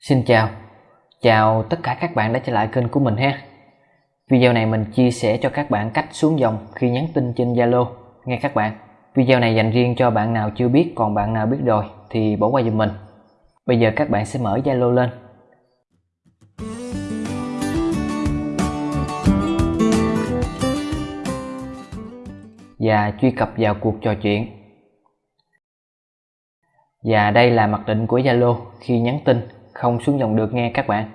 Xin chào, chào tất cả các bạn đã trở lại kênh của mình ha. Video này mình chia sẻ cho các bạn cách xuống dòng khi nhắn tin trên Zalo. Nghe các bạn Video này dành riêng cho bạn nào chưa biết còn bạn nào biết rồi thì bỏ qua giùm mình. Bây giờ các bạn sẽ mở Zalo lên. Và truy cập vào cuộc trò chuyện. Và đây là mặc định của Zalo khi nhắn tin không xuống dòng được nghe các bạn.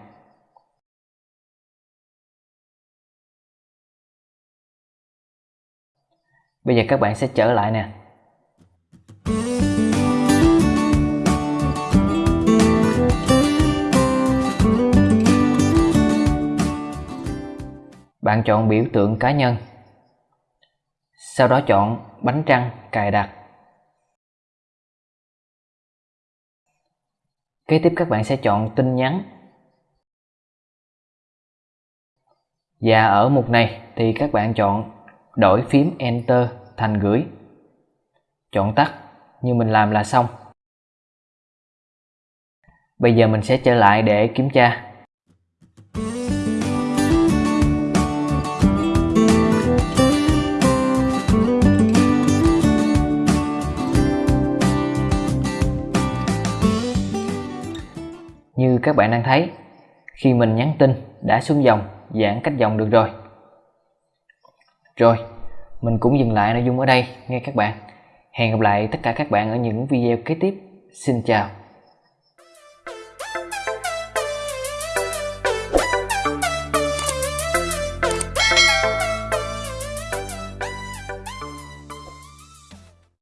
Bây giờ các bạn sẽ trở lại nè. Bạn chọn biểu tượng cá nhân, Sau đó chọn bánh trăng cài đặt. Kế tiếp các bạn sẽ chọn tin nhắn. Và ở mục này thì các bạn chọn đổi phím Enter thành gửi. Chọn tắt, như mình làm là xong. Bây giờ mình sẽ trở lại để kiểm tra. Các bạn đang thấy, khi mình nhắn tin đã xuống dòng, giãn cách dòng được rồi. Rồi, mình cũng dừng lại nội dung ở đây nghe các bạn. Hẹn gặp lại tất cả các bạn ở những video kế tiếp. Xin chào.